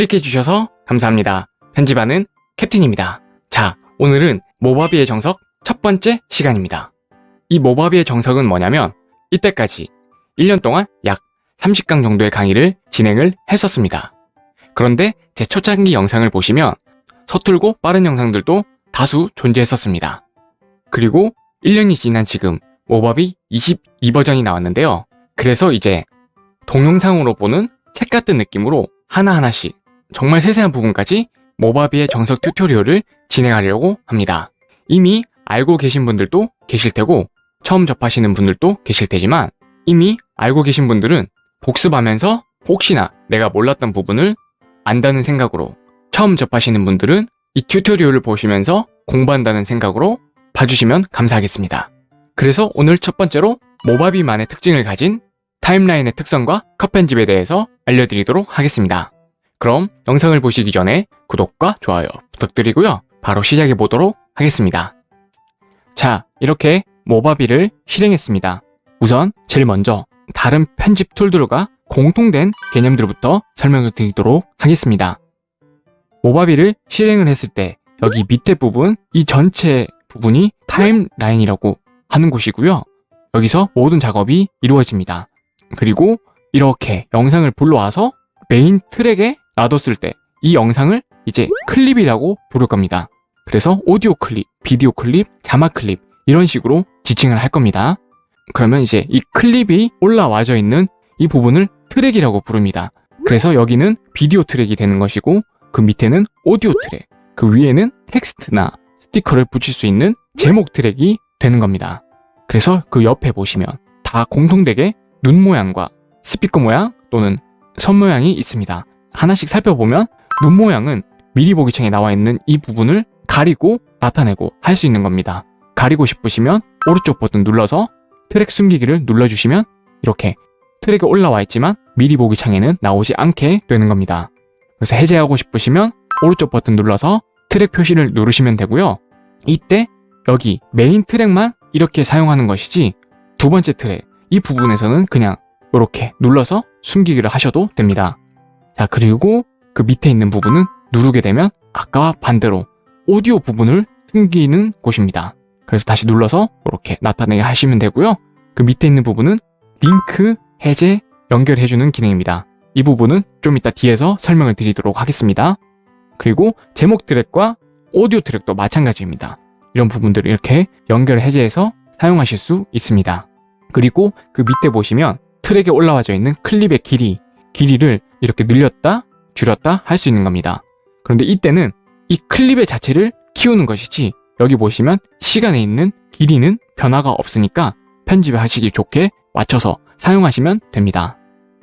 클릭해주셔서 감사합니다. 편집하는 캡틴입니다. 자, 오늘은 모바비의 정석 첫 번째 시간입니다. 이 모바비의 정석은 뭐냐면 이때까지 1년 동안 약 30강 정도의 강의를 진행을 했었습니다. 그런데 제 초창기 영상을 보시면 서툴고 빠른 영상들도 다수 존재했었습니다. 그리고 1년이 지난 지금 모바비 22버전이 나왔는데요. 그래서 이제 동영상으로 보는 책 같은 느낌으로 하나하나씩 정말 세세한 부분까지 모바비의 정석 튜토리얼을 진행하려고 합니다. 이미 알고 계신 분들도 계실 테고 처음 접하시는 분들도 계실 테지만 이미 알고 계신 분들은 복습하면서 혹시나 내가 몰랐던 부분을 안다는 생각으로 처음 접하시는 분들은 이 튜토리얼을 보시면서 공부한다는 생각으로 봐주시면 감사하겠습니다. 그래서 오늘 첫 번째로 모바비만의 특징을 가진 타임라인의 특성과 컷 편집에 대해서 알려드리도록 하겠습니다. 그럼 영상을 보시기 전에 구독과 좋아요 부탁드리고요. 바로 시작해 보도록 하겠습니다. 자, 이렇게 모바비를 실행했습니다. 우선 제일 먼저 다른 편집 툴들과 공통된 개념들부터 설명을 드리도록 하겠습니다. Movavi를 실행을 했을 때 여기 밑에 부분, 이 전체 부분이 타임라인이라고 하는 곳이고요. 여기서 모든 작업이 이루어집니다. 그리고 이렇게 영상을 불러와서 메인 트랙에 놔뒀을 때 이 영상을 이제 클립이라고 부를 겁니다. 그래서 오디오 클립, 비디오 클립, 자막 클립 이런 식으로 지칭을 할 겁니다. 그러면 이제 이 클립이 올라와져 있는 이 부분을 트랙이라고 부릅니다. 그래서 여기는 비디오 트랙이 되는 것이고 그 밑에는 오디오 트랙, 그 위에는 텍스트나 스티커를 붙일 수 있는 제목 트랙이 되는 겁니다. 그래서 그 옆에 보시면 다 공통되게 눈 모양과 스피커 모양 또는 선 모양이 있습니다. 하나씩 살펴보면 눈 모양은 미리 보기 창에 나와 있는 이 부분을 가리고 나타내고 할 수 있는 겁니다. 가리고 싶으시면 오른쪽 버튼 눌러서 트랙 숨기기를 눌러주시면 이렇게 트랙에 올라와 있지만 미리 보기 창에는 나오지 않게 되는 겁니다. 그래서 해제하고 싶으시면 오른쪽 버튼 눌러서 트랙 표시를 누르시면 되고요. 이때 여기 메인 트랙만 이렇게 사용하는 것이지 두 번째 트랙 이 부분에서는 그냥 이렇게 눌러서 숨기기를 하셔도 됩니다. 자 그리고 그 밑에 있는 부분은 누르게 되면 아까와 반대로 오디오 부분을 숨기는 곳입니다. 그래서 다시 눌러서 이렇게 나타내게 하시면 되고요. 그 밑에 있는 부분은 링크, 해제, 연결해주는 기능입니다. 이 부분은 좀 이따 뒤에서 설명을 드리도록 하겠습니다. 그리고 제목 트랙과 오디오 트랙도 마찬가지입니다. 이런 부분들을 이렇게 연결 해제해서 사용하실 수 있습니다. 그리고 그 밑에 보시면 트랙에 올라와져 있는 클립의 길이, 길이를 이렇게 늘렸다, 줄였다 할 수 있는 겁니다. 그런데 이때는 이 클립의 자체를 키우는 것이지 여기 보시면 시간에 있는 길이는 변화가 없으니까 편집하시기 좋게 맞춰서 사용하시면 됩니다.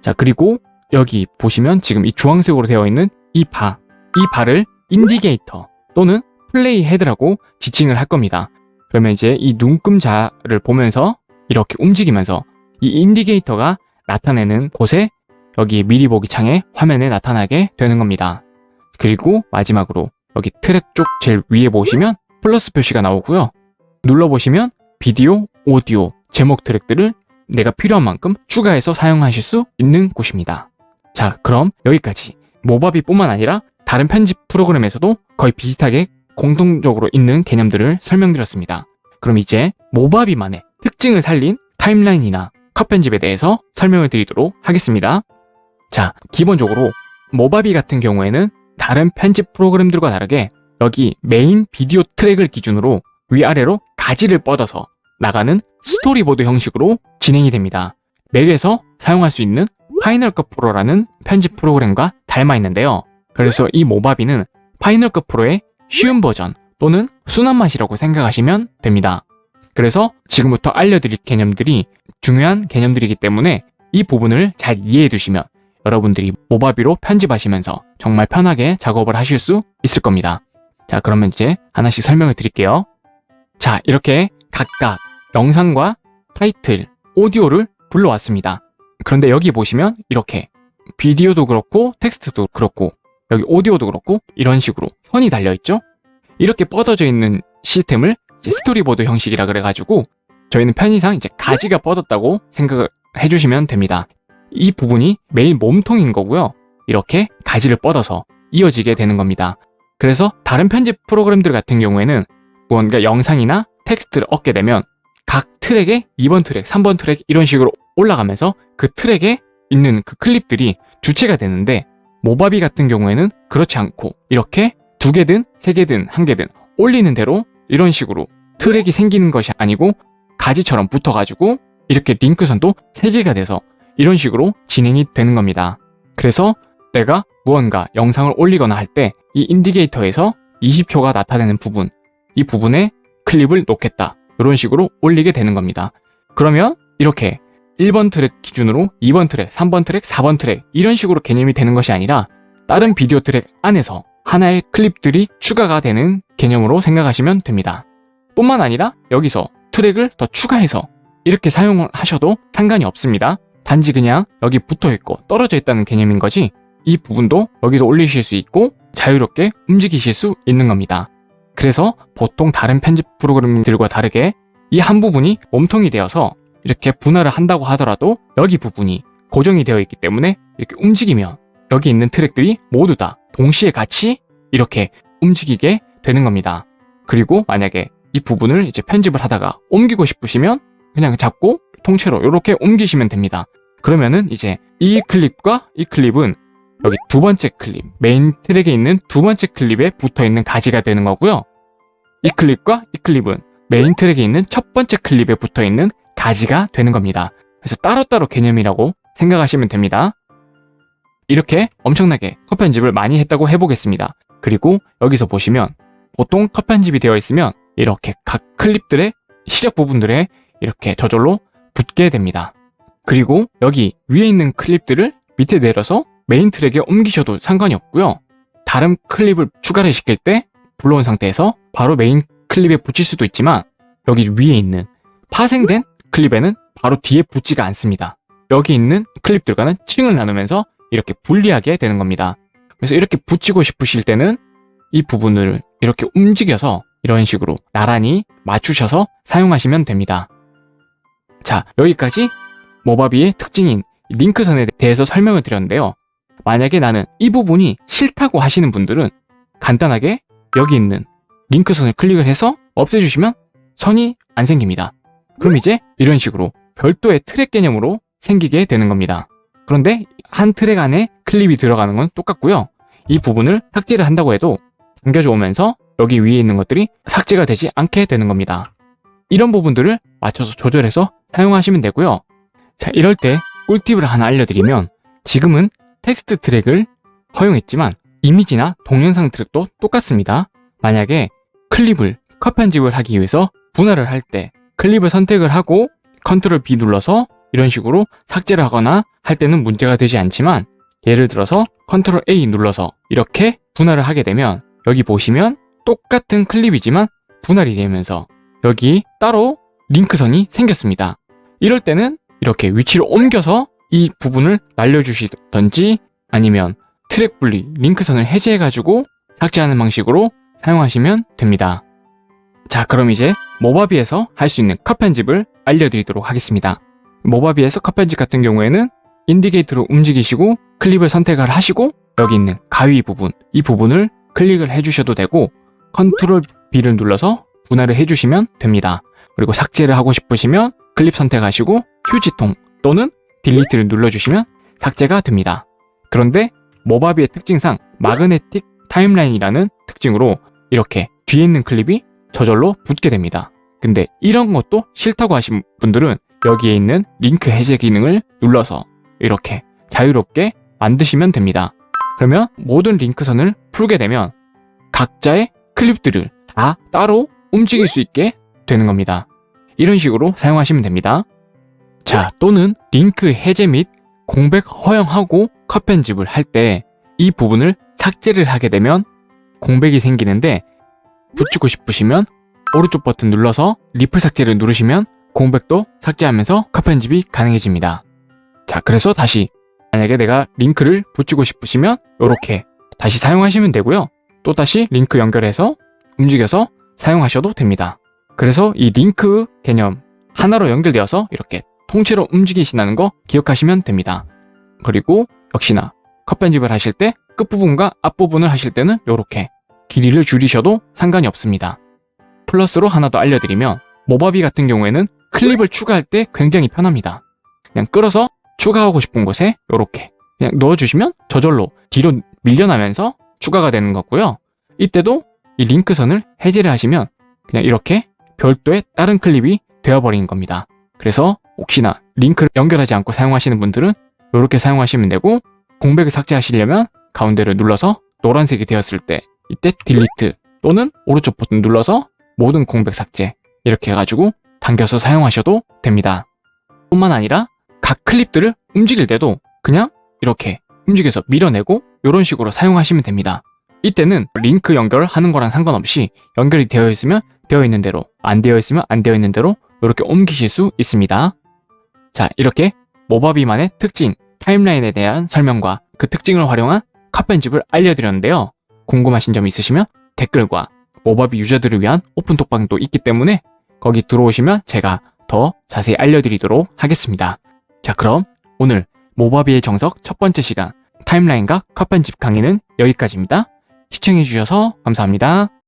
자 그리고 여기 보시면 지금 이 주황색으로 되어 있는 이 바, 이 바를 indicator 또는 playhead라고 지칭을 할 겁니다. 그러면 이제 이 눈금자를 보면서 이렇게 움직이면서 이 인디게이터가 나타내는 곳에 여기 미리 보기 창에 화면에 나타나게 되는 겁니다. 그리고 마지막으로 여기 트랙 쪽 제일 위에 보시면 플러스 표시가 나오고요. 눌러보시면 비디오, 오디오, 제목 트랙들을 내가 필요한 만큼 추가해서 사용하실 수 있는 곳입니다. 자 그럼 여기까지 모바비 뿐만 아니라 다른 편집 프로그램에서도 거의 비슷하게 공통적으로 있는 개념들을 설명드렸습니다. 그럼 이제 Movavi만의 특징을 살린 타임라인이나 컷 편집에 대해서 설명을 드리도록 하겠습니다. 자, 기본적으로 Movavi 같은 경우에는 다른 편집 프로그램들과 다르게 여기 메인 비디오 트랙을 기준으로 위아래로 가지를 뻗어서 나가는 스토리보드 형식으로 진행이 됩니다. 맥에서 사용할 수 있는 Final Cut Pro라는 편집 프로그램과 닮아 있는데요. 그래서 이 Movavi는 Final Cut Pro의 쉬운 버전 또는 순한 맛이라고 생각하시면 됩니다. 그래서 지금부터 알려드릴 개념들이 중요한 개념들이기 때문에 이 부분을 잘 이해해 두시면 여러분들이 Movavi로 편집하시면서 정말 편하게 작업을 하실 수 있을 겁니다. 자 그러면 이제 하나씩 설명을 드릴게요. 자 이렇게 각각 영상과 타이틀, 오디오를 불러왔습니다. 그런데 여기 보시면 이렇게 비디오도 그렇고 텍스트도 그렇고 여기 오디오도 그렇고 이런 식으로 선이 달려있죠? 이렇게 뻗어져 있는 시스템을 스토리보드 형식이라 그래가지고 저희는 편의상 이제 가지가 뻗었다고 생각을 해주시면 됩니다. 이 부분이 메인 몸통인 거고요. 이렇게 가지를 뻗어서 이어지게 되는 겁니다. 그래서 다른 편집 프로그램들 같은 경우에는 무언가 영상이나 텍스트를 얹게 되면 각 트랙에 2번 트랙, 3번 트랙 이런 식으로 올라가면서 그 트랙에 있는 그 클립들이 주체가 되는데 모바비 같은 경우에는 그렇지 않고 이렇게 두 개든 세 개든 한 개든 올리는 대로 이런 식으로 트랙이 생기는 것이 아니고 가지처럼 붙어가지고 이렇게 링크선도 세 개가 돼서 이런 식으로 진행이 되는 겁니다. 그래서 내가 무언가 영상을 올리거나 할 때 이 인디게이터에서 20초가 나타내는 부분, 이 부분에 클립을 놓겠다. 이런 식으로 올리게 되는 겁니다. 그러면 이렇게 1번 트랙 기준으로 2번 트랙, 3번 트랙, 4번 트랙 이런 식으로 개념이 되는 것이 아니라 다른 비디오 트랙 안에서 하나의 클립들이 추가가 되는 개념으로 생각하시면 됩니다. 뿐만 아니라 여기서 트랙을 더 추가해서 이렇게 사용을 하셔도 상관이 없습니다. 단지 그냥 여기 붙어 있고 떨어져 있다는 개념인 거지 이 부분도 여기서 올리실 수 있고 자유롭게 움직이실 수 있는 겁니다. 그래서 보통 다른 편집 프로그램들과 다르게 이 한 부분이 몸통이 되어서 이렇게 분할을 한다고 하더라도 여기 부분이 고정이 되어 있기 때문에 이렇게 움직이면 여기 있는 트랙들이 모두 다 동시에 같이 이렇게 움직이게 되는 겁니다. 그리고 만약에 이 부분을 이제 편집을 하다가 옮기고 싶으시면 그냥 잡고 통째로 이렇게 옮기시면 됩니다. 그러면은 이제 이 클립과 이 클립은 여기 두 번째 클립, 메인 트랙에 있는 두 번째 클립에 붙어 있는 가지가 되는 거고요. 이 클립과 이 클립은 메인 트랙에 있는 첫 번째 클립에 붙어 있는 가지가 되는 겁니다. 그래서 따로따로 개념이라고 생각하시면 됩니다. 이렇게 엄청나게 컷 편집을 많이 했다고 해보겠습니다. 그리고 여기서 보시면 보통 컷 편집이 되어 있으면 이렇게 각 클립들의 시작 부분들에 이렇게 저절로 붙게 됩니다. 그리고 여기 위에 있는 클립들을 밑에 내려서 메인 트랙에 옮기셔도 상관이 없고요. 다른 클립을 추가를 시킬 때 불러온 상태에서 바로 메인 클립에 붙일 수도 있지만 여기 위에 있는 파생된 클립에는 바로 뒤에 붙지가 않습니다. 여기 있는 클립들과는 층을 나누면서 이렇게 분리하게 되는 겁니다. 그래서 이렇게 붙이고 싶으실 때는 이 부분을 이렇게 움직여서 이런 식으로 나란히 맞추셔서 사용하시면 됩니다. 자, 여기까지 모바비의 특징인 링크선에 대해서 설명을 드렸는데요. 만약에 나는 이 부분이 싫다고 하시는 분들은 간단하게 여기 있는 링크선을 클릭을 해서 없애주시면 선이 안 생깁니다. 그럼 이제 이런 식으로 별도의 트랙 개념으로 생기게 되는 겁니다. 그런데 한 트랙 안에 클립이 들어가는 건 똑같고요. 이 부분을 삭제를 한다고 해도 당겨져 오면서 여기 위에 있는 것들이 삭제가 되지 않게 되는 겁니다. 이런 부분들을 맞춰서 조절해서 사용하시면 되고요. 자, 이럴 때 꿀팁을 하나 알려드리면 지금은 텍스트 트랙을 활용했지만 이미지나 동영상 트랙도 똑같습니다. 만약에 클립을 컷 편집을 하기 위해서 분할을 할 때 클립을 선택을 하고 Control B 눌러서 이런 식으로 삭제를 하거나 할 때는 문제가 되지 않지만 예를 들어서 Control A 눌러서 이렇게 분할을 하게 되면 여기 보시면 똑같은 클립이지만 분할이 되면서 여기 따로 링크선이 생겼습니다. 이럴 때는 이렇게 위치를 옮겨서 이 부분을 날려주시던지 아니면 트랙 분리, 링크선을 해제해가지고 삭제하는 방식으로 사용하시면 됩니다. 자 그럼 이제 모바비에서 할 수 있는 컷 편집을 알려드리도록 하겠습니다. 모바비에서 컷 편집 같은 경우에는 인디게이터로 움직이시고 클립을 선택을 하시고 여기 있는 가위 부분, 이 부분을 클릭을 해주셔도 되고 컨트롤 B를 눌러서 분할을 해주시면 됩니다. 그리고 삭제를 하고 싶으시면 클립 선택하시고 휴지통 또는 delete를 눌러주시면 삭제가 됩니다. 그런데 Movavi의 특징상 magnetic timeline이라는 특징으로 이렇게 뒤에 있는 클립이 저절로 붙게 됩니다. 근데 이런 것도 싫다고 하신 분들은 여기에 있는 링크 해제 기능을 눌러서 이렇게 자유롭게 만드시면 됩니다. 그러면 모든 링크선을 풀게 되면 각자의 클립들을 다 따로 움직일 수 있게 되는 겁니다. 이런 식으로 사용하시면 됩니다. 자, 또는 링크 해제 및 공백 허용하고 컷 편집을 할 때 이 부분을 삭제를 하게 되면 공백이 생기는데 붙이고 싶으시면 오른쪽 버튼 눌러서 리플 삭제를 누르시면 공백도 삭제하면서 컷 편집이 가능해집니다. 자, 그래서 다시 만약에 내가 링크를 붙이고 싶으시면 이렇게 다시 사용하시면 되고요. 또 다시 링크 연결해서 움직여서 사용하셔도 됩니다. 그래서 이 링크 개념 하나로 연결되어서 이렇게 통째로 움직이신다는 거 기억하시면 됩니다. 그리고 역시나 컷 편집을 하실 때 끝부분과 앞부분을 하실 때는 이렇게 길이를 줄이셔도 상관이 없습니다. 플러스로 하나 더 알려드리면 모바비 같은 경우에는 클립을 추가할 때 굉장히 편합니다. 그냥 끌어서 추가하고 싶은 곳에 이렇게 그냥 넣어주시면 저절로 뒤로 밀려나면서 추가가 되는 거고요. 이때도 이 링크선을 해제를 하시면 그냥 이렇게 별도의 다른 클립이 되어버리는 겁니다. 그래서 혹시나 링크를 연결하지 않고 사용하시는 분들은 이렇게 사용하시면 되고 공백을 삭제하시려면 가운데를 눌러서 노란색이 되었을 때 이때 딜리트 또는 오른쪽 버튼 눌러서 모든 공백 삭제 이렇게 해가지고 당겨서 사용하셔도 됩니다. 뿐만 아니라 각 클립들을 움직일 때도 그냥 이렇게 움직여서 밀어내고 이런 식으로 사용하시면 됩니다. 이때는 링크 연결하는 거랑 상관없이 연결이 되어 있으면 되어 있는 대로 안 되어 있으면 안 되어 있는 대로 이렇게 옮기실 수 있습니다. 자 이렇게 모바비만의 특징 타임라인에 대한 설명과 그 특징을 활용한 컷 편집을 알려드렸는데요. 궁금하신 점 있으시면 댓글과 모바비 유저들을 위한 오픈톡방도 있기 때문에 거기 들어오시면 제가 더 자세히 알려드리도록 하겠습니다. 자 그럼 오늘 모바비의 정석 첫 번째 시간 타임라인과 컷 편집 강의는 여기까지입니다. 시청해주셔서 감사합니다.